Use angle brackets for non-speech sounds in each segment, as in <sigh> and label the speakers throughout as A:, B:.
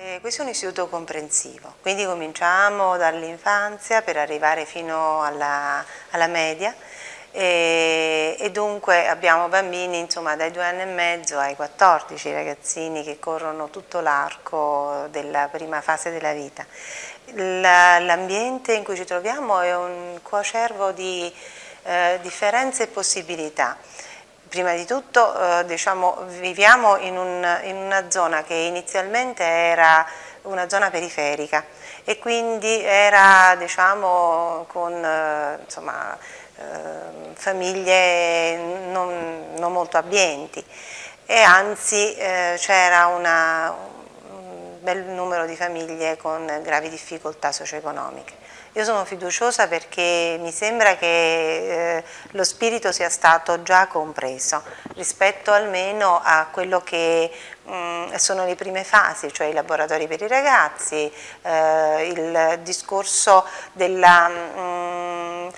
A: Eh, questo è un istituto comprensivo, quindi cominciamo dall'infanzia per arrivare fino alla, alla media e, e, dunque abbiamo bambini insomma, dai due anni e mezzo ai 14 ragazzini che corrono tutto l'arco della prima fase della vita. L'ambiente in cui ci troviamo è un coacervo di eh, differenze e possibilità. Prima di tutto eh, diciamo, viviamo in, un, in, una zona che inizialmente era una zona periferica e quindi era diciamo, con eh, insomma, eh, famiglie non, non, molto abbienti e anzi eh, c'era un bel numero di famiglie con gravi difficoltà socio-economiche. Io sono fiduciosa perché mi sembra che eh, lo spirito sia stato già compreso rispetto almeno a quello che mh, mm, sono le prime fasi, cioè i laboratori per i ragazzi, eh, il discorso della... Mh, mm,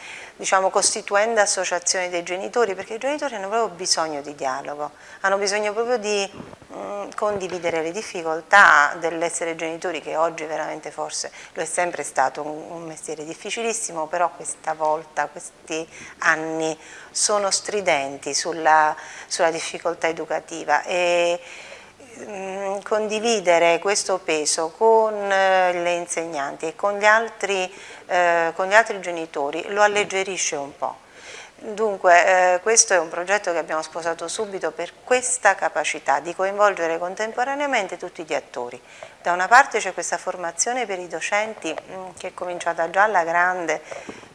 A: diciamo, costituendo associazioni dei genitori, perché i genitori hanno proprio bisogno di dialogo, hanno bisogno proprio di mh, mm, condividere le difficoltà dell'essere genitori, che oggi veramente forse lo è sempre stato un, un mestiere difficilissimo, però questa volta, questi anni sono stridenti sulla, sulla difficoltà educativa. E, condividere questo peso con eh, le insegnanti e con gli, altri, eh, con gli altri genitori lo alleggerisce un po'. Dunque eh, questo è un progetto che abbiamo sposato subito per questa capacità di coinvolgere contemporaneamente tutti gli attori. Da una parte c'è questa formazione per i docenti mm, che è cominciata già alla grande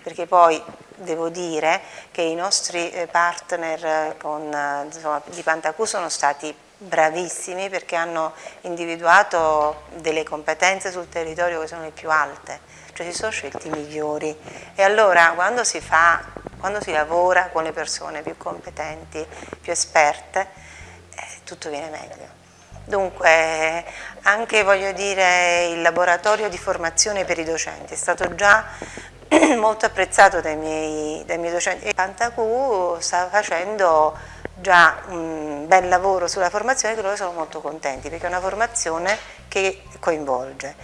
A: perché poi devo dire che i nostri eh, partner eh, con, insomma, di Pantacù sono stati bravissimi perché hanno individuato delle competenze sul territorio che sono le più alte, cioè si sono scelti i migliori e allora quando si fa, quando si lavora con le persone più competenti, più esperte, eh, tutto viene meglio. Dunque anche voglio dire il laboratorio di formazione per i docenti è stato già <clears throat> molto apprezzato dai miei, dai miei docenti e Pantacù sta facendo già un bel lavoro sulla formazione che loro sono molto contenti perché è una formazione che coinvolge.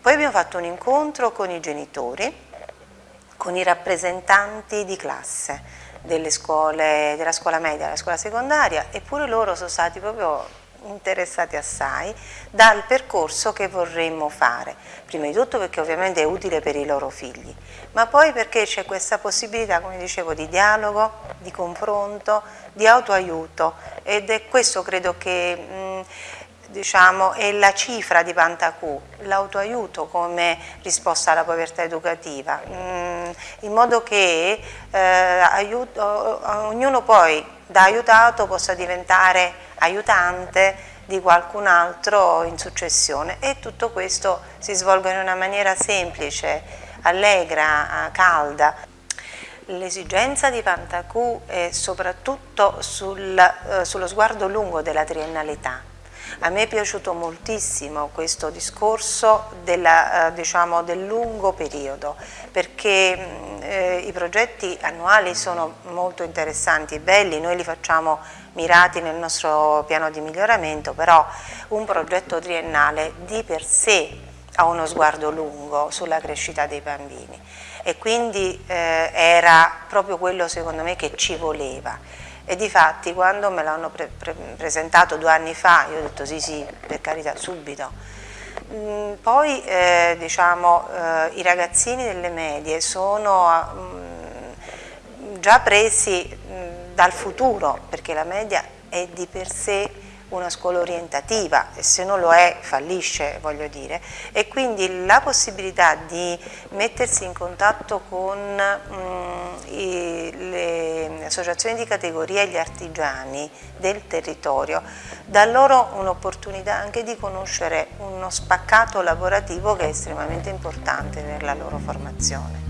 A: Poi abbiamo fatto un incontro con i genitori, con i rappresentanti di classe delle scuole, della scuola media della scuola secondaria eppure loro sono stati proprio interessati assai dal percorso che vorremmo fare, prima di tutto perché ovviamente è utile per i loro figli, ma poi perché c'è questa possibilità, come dicevo, di dialogo, di confronto, di autoaiuto. Ed è questo credo che mh, diciamo, è la cifra di Pantacù, l'autoaiuto come risposta alla povertà educativa, mh, in modo che eh, aiuto, ognuno poi da aiutato possa diventare aiutante di qualcun altro in successione e tutto questo si svolge in una maniera semplice, allegra, calda. L'esigenza di Pantacù è soprattutto sul, eh, sullo sguardo lungo della triennalità. A me è piaciuto moltissimo questo discorso della, eh, diciamo, del lungo periodo perché mm, eh, i progetti annuali sono molto interessanti e belli, noi li facciamo mirati nel nostro piano di miglioramento, però un progetto triennale di per sé ha uno sguardo lungo sulla crescita dei bambini. E quindi eh, era proprio quello secondo me che ci voleva e di fatti quando me l'hanno pre pre presentato due anni fa io ho detto sì sì per carità subito. Mm, poi eh, diciamo eh, i ragazzini delle medie sono mm, già presi dal futuro, perché la media è di per sé una scuola orientativa e se non lo è fallisce voglio dire. E quindi la possibilità di mettersi in contatto con le associazioni di categoria e gli artigiani del territorio dà loro un'opportunità anche di conoscere uno spaccato lavorativo che è estremamente importante per la loro formazione.